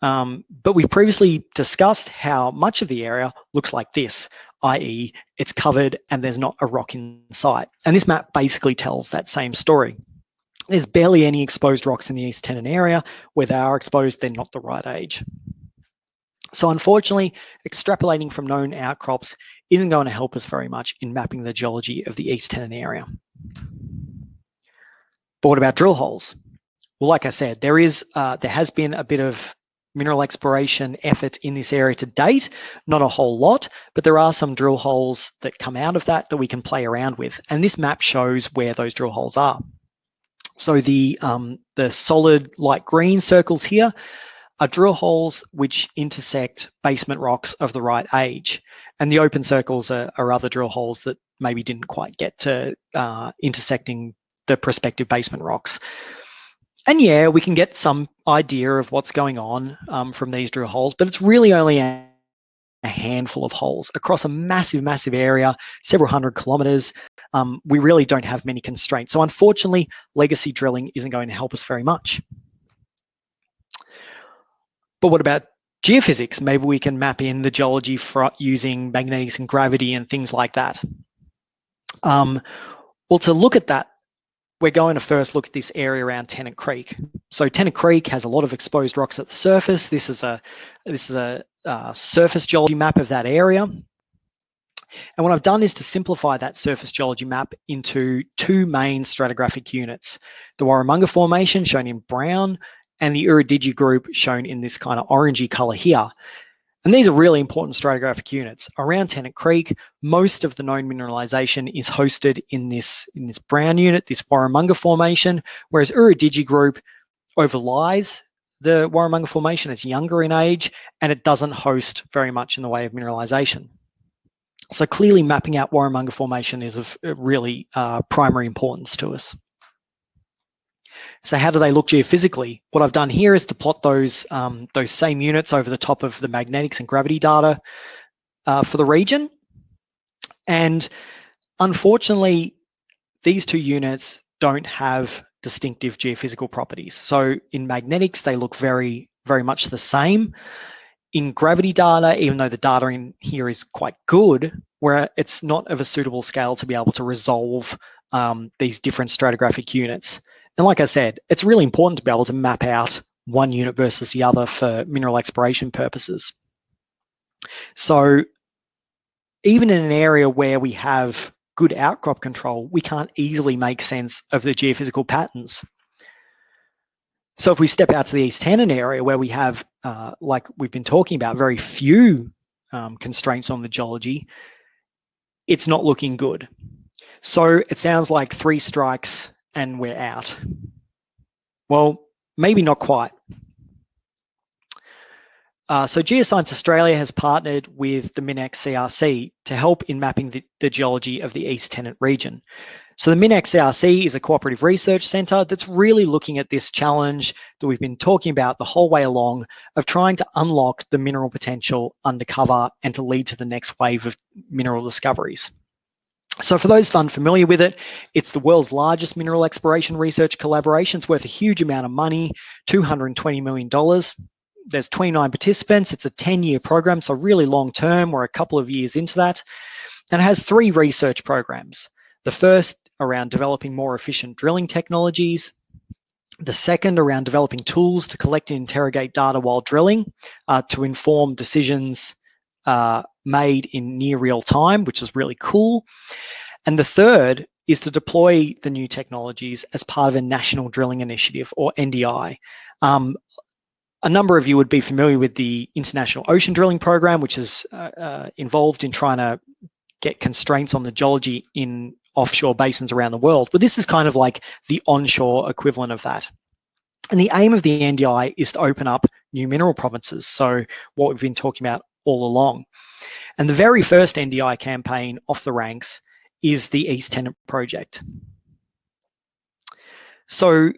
Um, but we've previously discussed how much of the area looks like this, i.e. it's covered and there's not a rock in sight. And this map basically tells that same story. There's barely any exposed rocks in the East Tennant area. Where they are exposed, they're not the right age. So unfortunately, extrapolating from known outcrops isn't going to help us very much in mapping the geology of the East Tennant area. But what about drill holes? Well, like I said, there is uh, there has been a bit of mineral exploration effort in this area to date, not a whole lot, but there are some drill holes that come out of that that we can play around with. And this map shows where those drill holes are. So the, um, the solid light green circles here are drill holes which intersect basement rocks of the right age. And the open circles are, are other drill holes that maybe didn't quite get to uh, intersecting the prospective basement rocks. And yeah, we can get some idea of what's going on um, from these drill holes, but it's really only a, handful of holes across a massive, massive area, several hundred kilometers. Um, we really don't have many constraints. So unfortunately, legacy drilling isn't going to help us very much. But what about geophysics? Maybe we can map in the geology using magnetics and gravity and things like that. Um, well, to look at that, we're going to first look at this area around Tennant Creek. So Tennant Creek has a lot of exposed rocks at the surface. This is a this is a uh, surface geology map of that area. And what I've done is to simplify that surface geology map into two main stratigraphic units. The Warramunga Formation shown in brown and the Ooradidgee group shown in this kind of orangey color here. And these are really important stratigraphic units. Around Tennant Creek, most of the known mineralization is hosted in this, in this brown unit, this Warramunga Formation, whereas Ooradidgee group overlies the Warramunga Formation. It's younger in age and it doesn't host very much in the way of mineralization. So clearly mapping out Warramunga Formation is of really uh, primary importance to us. So how do they look geophysically? What I've done here is to plot those, um, those same units over the top of the magnetics and gravity data uh, for the region. And unfortunately, these two units don't have distinctive geophysical properties. So in magnetics, they look very, very much the same. In gravity data, even though the data in here is quite good, where it's not of a suitable scale to be able to resolve um, these different stratigraphic units. And like I said, it's really important to be able to map out one unit versus the other for mineral exploration purposes. So even in an area where we have good outcrop control, we can't easily make sense of the geophysical patterns. So if we step out to the East Tennant area where we have, uh, like we've been talking about, very few um, constraints on the geology, it's not looking good. So it sounds like three strikes and we're out. Well, maybe not quite. Uh, so Geoscience Australia has partnered with the MinEx CRC to help in mapping the, the, geology of the East Tennant region. So the MinEx CRC is a cooperative research centre that's really looking at this challenge that we've been talking about the whole way along of trying to unlock the mineral potential undercover and to lead to the next wave of mineral discoveries. So for those unfamiliar with it, it's the world's largest mineral exploration research collaboration. It's worth a huge amount of money, $220 million. There's 29 participants. It's a 10-year program, so really long term. We're a couple of years into that. And it has three research programs. The first around developing more efficient drilling technologies. The second around developing tools to collect and interrogate data while drilling uh, to inform decisions uh, made in near real time, which is really cool. And the third is to deploy the new technologies as part of a national drilling initiative or NDI. Um, a number of you would be familiar with the International Ocean Drilling Program, which is uh, uh, involved in trying to get constraints on the geology in offshore basins around the world. But this is kind of like the onshore equivalent of that. And the aim of the NDI is to open up new mineral provinces. So what we've been talking about all along. And the very first NDI campaign off the ranks is the East Tennant project. So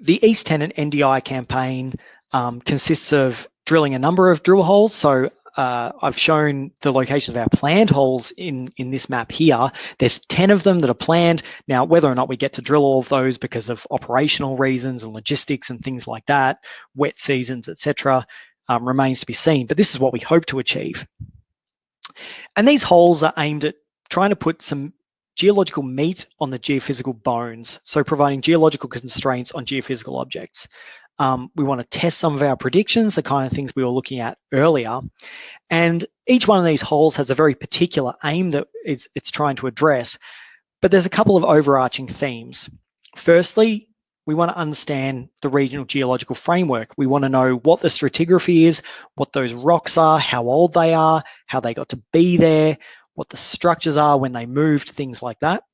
the East Tennant NDI campaign um, consists of drilling a number of drill holes. So uh, I've shown the locations of our planned holes in, in this map here. There's 10 of them that are planned. Now, whether or not we get to drill all of those because of operational reasons and logistics and things like that, wet seasons, etc., um, remains to be seen. But this is what we hope to achieve. And these holes are aimed at trying to put some geological meat on the geophysical bones, so providing geological constraints on geophysical objects. Um, we want to test some of our predictions, the kind of things we were looking at earlier. And each one of these holes has a very particular aim that it's, it's trying to address. But there's a couple of overarching themes. Firstly, we want to understand the regional geological framework. We want to know what the stratigraphy is, what those rocks are, how old they are, how they got to be there, what the structures are when they moved, things like that.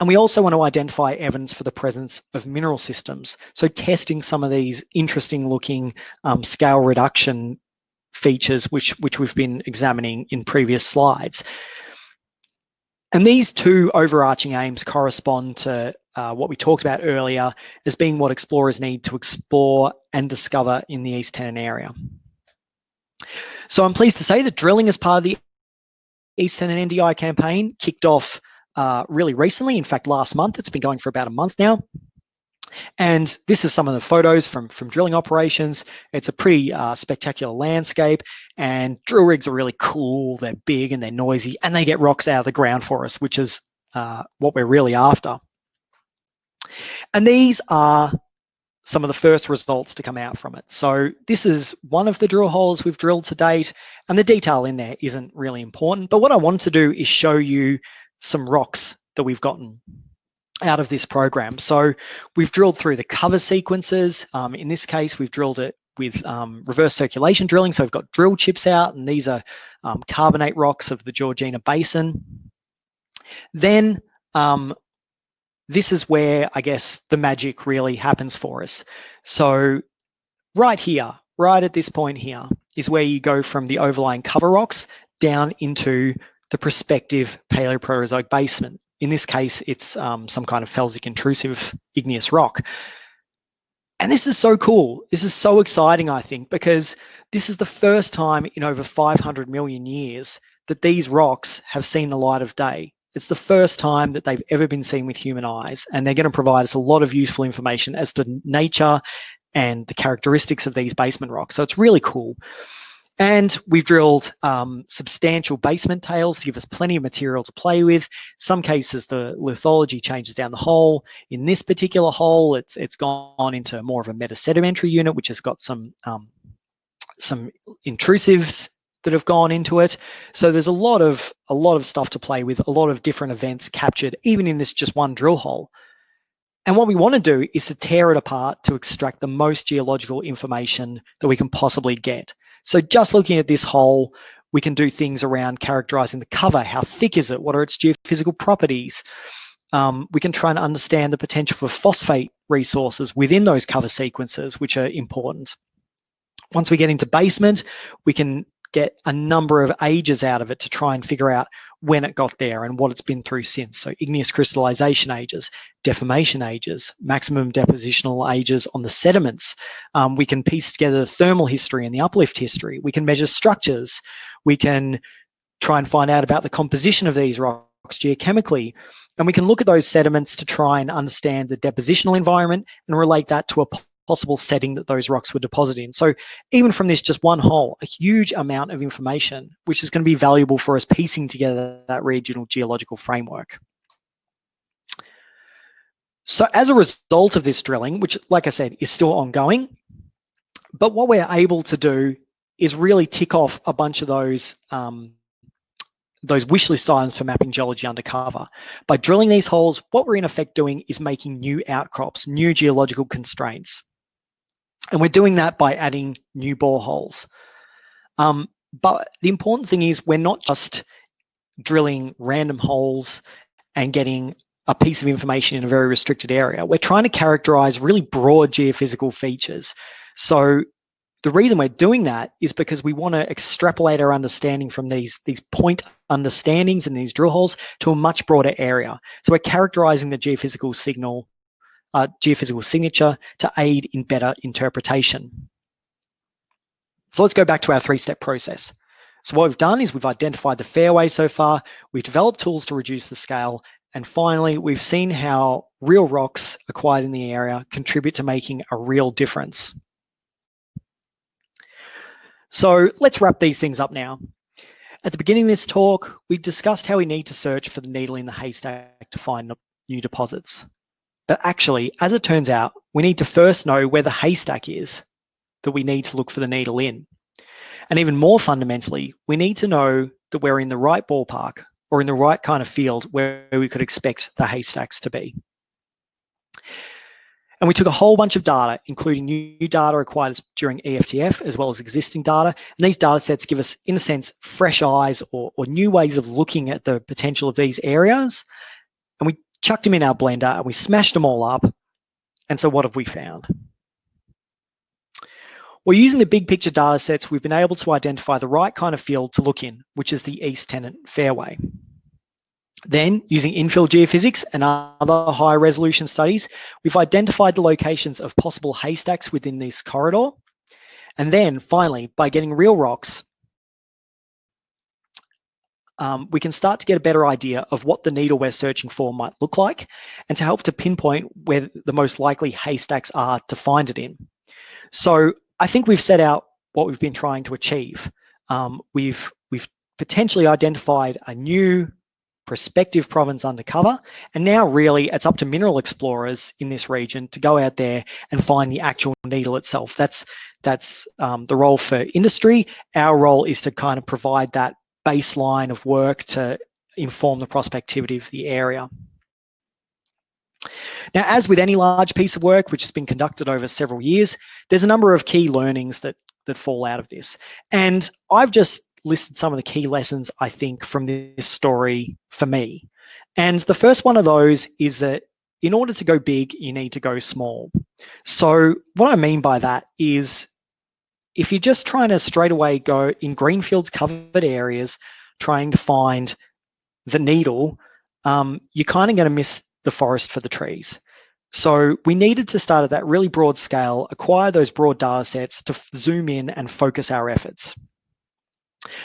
And we also want to identify evidence for the presence of mineral systems. So testing some of these interesting looking um, scale reduction features, which, which we've been examining in previous slides. And these two overarching aims correspond to uh, what we talked about earlier as being what explorers need to explore and discover in the East Tennant area. So I'm pleased to say that drilling as part of the East Tennant NDI campaign kicked off uh, really recently. In fact, last month, it's been going for about a month now. And this is some of the photos from, from drilling operations. It's a pretty uh, spectacular landscape and drill rigs are really cool. They're big and they're noisy and they get rocks out of the ground for us, which is uh, what we're really after. And these are some of the first results to come out from it. So this is one of the drill holes we've drilled to date and the detail in there isn't really important. But what I wanted to do is show you some rocks that we've gotten out of this program. So we've drilled through the cover sequences. Um, in this case, we've drilled it with um, reverse circulation drilling. So we've got drill chips out and these are um, carbonate rocks of the Georgina Basin. Then um, this is where I guess the magic really happens for us. So right here, right at this point here is where you go from the overlying cover rocks down into the prospective Paleoproterozoic basement. In this case, it's um, some kind of felsic intrusive igneous rock. And this is so cool. This is so exciting, I think, because this is the first time in over 500 million years that these rocks have seen the light of day. It's the first time that they've ever been seen with human eyes, and they're going to provide us a lot of useful information as to nature and the characteristics of these basement rocks. So it's really cool. And we've drilled um, substantial basement tails to give us plenty of material to play with. Some cases, the lithology changes down the hole. In this particular hole, it's it's gone into more of a metasedimentary unit, which has got some um, some intrusives that have gone into it. So there's a lot of a lot of stuff to play with, a lot of different events captured, even in this just one drill hole. And what we want to do is to tear it apart to extract the most geological information that we can possibly get. So just looking at this hole, we can do things around characterizing the cover. How thick is it? What are its geophysical properties? Um, we can try and understand the potential for phosphate resources within those cover sequences, which are important. Once we get into basement, we can get a number of ages out of it to try and figure out when it got there and what it's been through since. So igneous crystallization ages, deformation ages, maximum depositional ages on the sediments. Um, we can piece together the thermal history and the uplift history. We can measure structures. We can try and find out about the composition of these rocks geochemically. And we can look at those sediments to try and understand the depositional environment and relate that to a possible setting that those rocks were deposited in. So even from this just one hole, a huge amount of information, which is going to be valuable for us piecing together that regional geological framework. So as a result of this drilling, which like I said, is still ongoing, but what we're able to do is really tick off a bunch of those um, those wish list items for mapping geology undercover. By drilling these holes, what we're in effect doing is making new outcrops, new geological constraints. And we're doing that by adding new boreholes. Um, but the important thing is we're not just drilling random holes and getting a piece of information in a very restricted area. We're trying to characterize really broad geophysical features. So the reason we're doing that is because we want to extrapolate our understanding from these, these point understandings and these drill holes to a much broader area. So we're characterizing the geophysical signal, uh, geophysical signature to aid in better interpretation. So let's go back to our three-step process. So what we've done is we've identified the fairway so far, we've developed tools to reduce the scale, and finally, we've seen how real rocks acquired in the area contribute to making a real difference. So let's wrap these things up now. At the beginning of this talk, we discussed how we need to search for the needle in the haystack to find new deposits. But actually, as it turns out, we need to first know where the haystack is that we need to look for the needle in. And even more fundamentally, we need to know that we're in the right ballpark or in the right kind of field where we could expect the haystacks to be. And we took a whole bunch of data, including new data acquired during EFTF, as well as existing data. And these data sets give us, in a sense, fresh eyes or, or new ways of looking at the potential of these areas. And we chucked them in our blender and we smashed them all up. And so what have we found? Well, using the big picture data sets, we've been able to identify the right kind of field to look in, which is the East Tennant Fairway. Then, using infill geophysics and other high resolution studies, we've identified the locations of possible haystacks within this corridor. And then finally, by getting real rocks, um, we can start to get a better idea of what the needle we're searching for might look like and to help to pinpoint where the most likely haystacks are to find it in. So I think we've set out what we've been trying to achieve. Um, we've, we've potentially identified a new prospective province undercover. And now really it's up to mineral explorers in this region to go out there and find the actual needle itself. That's, that's um, the role for industry. Our role is to kind of provide that baseline of work to inform the prospectivity of the area. Now, as with any large piece of work, which has been conducted over several years, there's a number of key learnings that, that fall out of this. And I've just listed some of the key lessons I think from this story for me. And the first one of those is that in order to go big, you need to go small. So what I mean by that is if you're just trying to straight away go in greenfields covered areas, trying to find the needle, um, you're kind of going to miss the forest for the trees. So we needed to start at that really broad scale, acquire those broad data sets to zoom in and focus our efforts.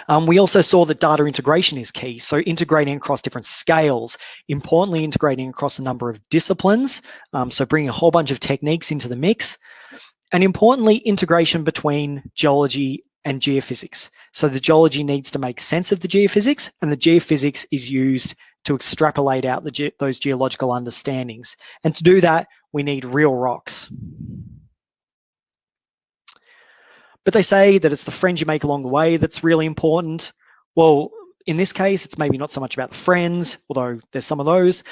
Um, we also saw that data integration is key. So integrating across different scales, importantly integrating across a number of disciplines. Um, so bringing a whole bunch of techniques into the mix. And importantly, integration between geology and geophysics. So the geology needs to make sense of the geophysics and the geophysics is used to extrapolate out ge those geological understandings. And to do that, we need real rocks. But they say that it's the friends you make along the way that's really important. Well, in this case, it's maybe not so much about the friends, although there's some of those,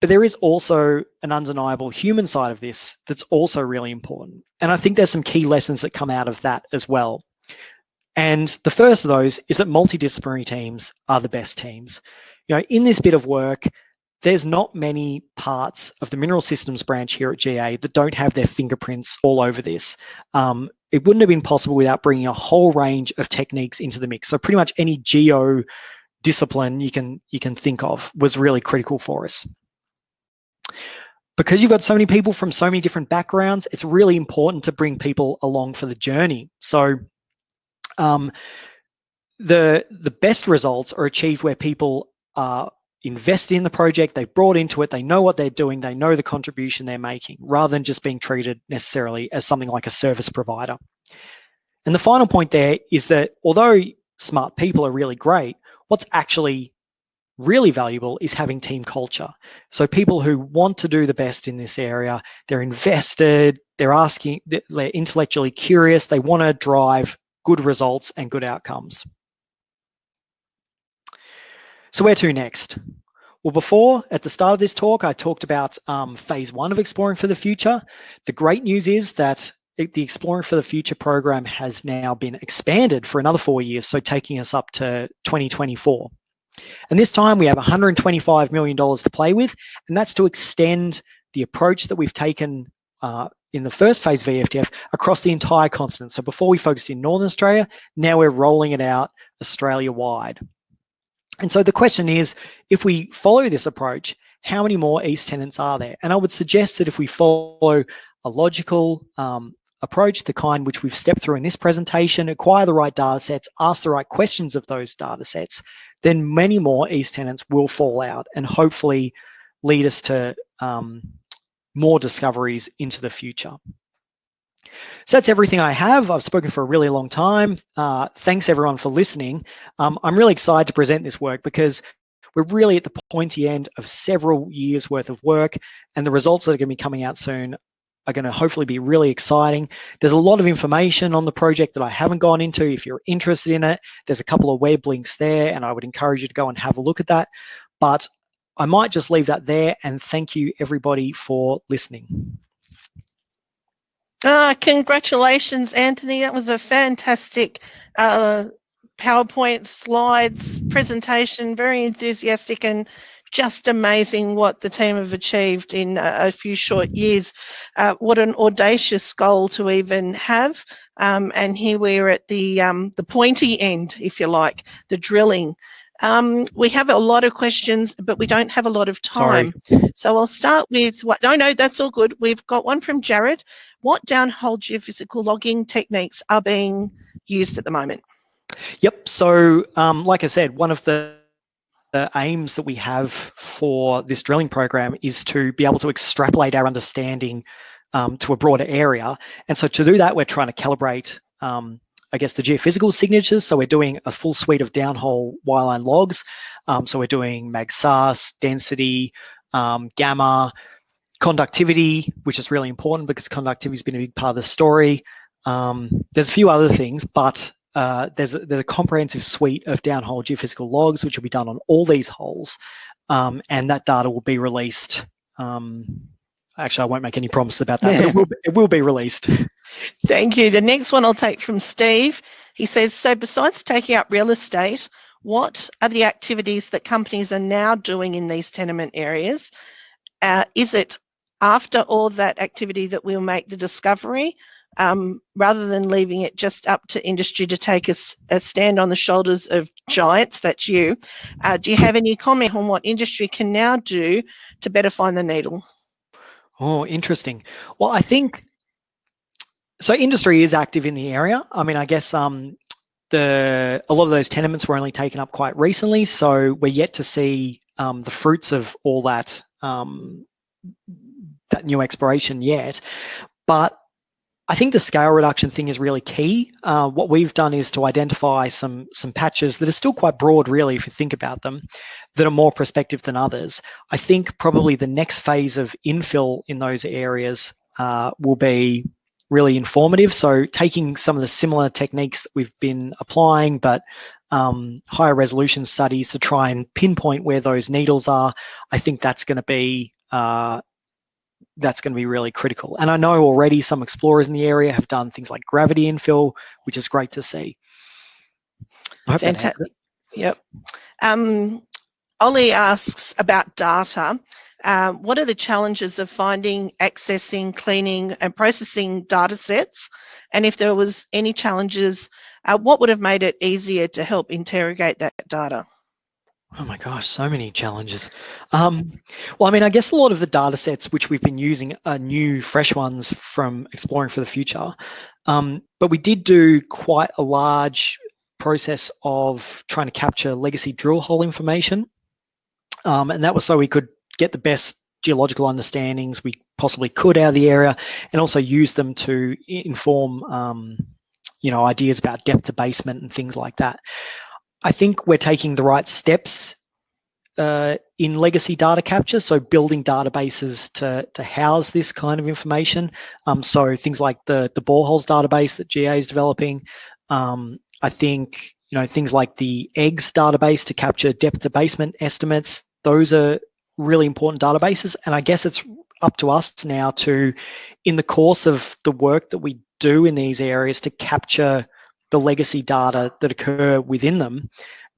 but there is also an undeniable human side of this that's also really important. And I think there's some key lessons that come out of that as well. And the first of those is that multidisciplinary teams are the best teams. You know, in this bit of work, there's not many parts of the mineral systems branch here at GA that don't have their fingerprints all over this. Um, it wouldn't have been possible without bringing a whole range of techniques into the mix. So pretty much any geo discipline you can you can think of was really critical for us. Because you've got so many people from so many different backgrounds, it's really important to bring people along for the journey. So um, the the best results are achieved where people are invested in the project, they've brought into it, they know what they're doing, they know the contribution they're making, rather than just being treated necessarily as something like a service provider. And the final point there is that although smart people are really great, what's actually really valuable is having team culture. So people who want to do the best in this area, they're invested, they're asking, they're intellectually curious, they want to drive good results and good outcomes. So where to next? Well, before, at the start of this talk, I talked about um, phase one of Exploring for the Future. The great news is that the Exploring for the Future program has now been expanded for another four years, so taking us up to 2024. And this time we have $125 million to play with, and that's to extend the approach that we've taken uh, in the first phase of EFTF across the entire continent. So before we focused in Northern Australia, now we're rolling it out Australia-wide. And so the question is, if we follow this approach, how many more East Tennants are there? And I would suggest that if we follow a logical um, approach, the kind which we've stepped through in this presentation, acquire the right data sets, ask the right questions of those data sets, then many more East Tennants will fall out and hopefully lead us to um, more discoveries into the future. So that's everything I have. I've spoken for a really long time. Uh, thanks everyone for listening. Um, I'm really excited to present this work because we're really at the pointy end of several years worth of work and the results that are going to be coming out soon are going to hopefully be really exciting. There's a lot of information on the project that I haven't gone into. If you're interested in it, there's a couple of web links there and I would encourage you to go and have a look at that. But I might just leave that there and thank you everybody for listening. Uh, congratulations, Anthony. That was a fantastic uh, PowerPoint slides presentation, very enthusiastic and just amazing what the team have achieved in a, a few short years. Uh, what an audacious goal to even have. Um, and here we're at the um, the pointy end, if you like, the drilling. Um, we have a lot of questions, but we don't have a lot of time. Sorry. So I'll start with what, no, no, that's all good. We've got one from Jared. What downhole geophysical logging techniques are being used at the moment? Yep. So, um, like I said, one of the the aims that we have for this drilling program is to be able to extrapolate our understanding um, to a broader area. And so to do that, we're trying to calibrate um, I guess, the geophysical signatures. So we're doing a full suite of downhole wireline logs. Um, so we're doing MagSus, density, um, gamma, conductivity, which is really important because conductivity has been a big part of the story. Um, there's a few other things, but uh, there's, a, there's a comprehensive suite of downhole geophysical logs, which will be done on all these holes. Um, and that data will be released um, actually, I won't make any promise about that, but it will, be, it will be released. Thank you. The next one I'll take from Steve. He says, so besides taking up real estate, what are the activities that companies are now doing in these tenement areas? Uh, is it after all that activity that we'll make the discovery, um, rather than leaving it just up to industry to take a, a stand on the shoulders of giants, that's you. Uh, do you have any comment on what industry can now do to better find the needle? Oh, interesting. Well, I think so. Industry is active in the area. I mean, I guess um, the a lot of those tenements were only taken up quite recently, so we're yet to see um, the fruits of all that um, that new exploration yet. But I think the scale reduction thing is really key. Uh, what we've done is to identify some some patches that are still quite broad, really, if you think about them, that are more prospective than others. I think probably the next phase of infill in those areas uh, will be really informative. So taking some of the similar techniques that we've been applying, but um, higher resolution studies to try and pinpoint where those needles are, I think that's going to be uh, that's going to be really critical. And I know already some explorers in the area have done things like gravity infill, which is great to see. Fantastic. Yep. Um, Ollie asks about data. Um, what are the challenges of finding, accessing, cleaning and processing data sets? And if there was any challenges, uh, what would have made it easier to help interrogate that data? Oh my gosh, so many challenges. Um, well, I mean, I guess a lot of the data sets which we've been using are new, fresh ones from Exploring for the Future. Um, but we did do quite a large process of trying to capture legacy drill hole information. Um, and that was so we could get the best geological understandings we possibly could out of the area and also use them to inform, um, you know, ideas about depth to basement and things like that. I think we're taking the right steps uh, in legacy data capture, so building databases to, to house this kind of information. Um, so things like the, the boreholes database that GA is developing, Um, I think you know things like the EGGS database to capture depth to basement estimates. Those are really important databases, and I guess it's up to us now to, in the course of the work that we do in these areas, to capture the legacy data that occur within them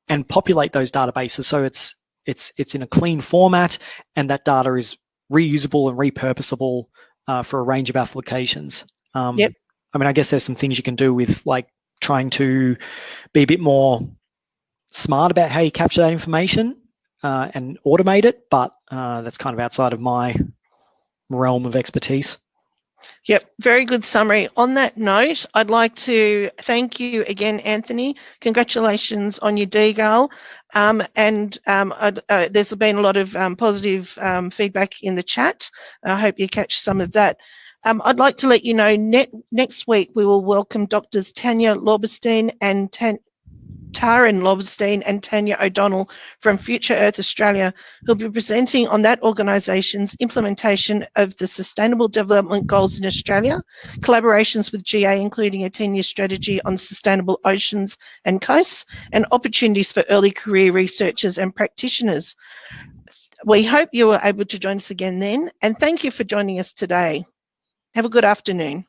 and populate those databases so it's it's it's in a clean format and that data is reusable and repurposable uh, for a range of applications. Um, yep. I mean, I guess there's some things you can do with like trying to be a bit more smart about how you capture that information uh, and automate it, but uh, that's kind of outside of my realm of expertise. Yep, very good summary. On that note, I'd like to thank you again, Anthony. Congratulations on your DGAL. Um, and um, uh, there's been a lot of um, positive um, feedback in the chat. I hope you catch some of that. Um, I'd like to let you know net, next week we will welcome Doctors Tanya Laubenstein and Tan Taryn Laubenstein and Tayanah O'Donnell from Future Earth Australia, who'll be presenting on that organisation's implementation of the Sustainable Development Goals in Australia, collaborations with GA, including a 10-year strategy on sustainable oceans and coasts, and opportunities for early career researchers and practitioners. We hope you are able to join us again then, and thank you for joining us today. Have a good afternoon.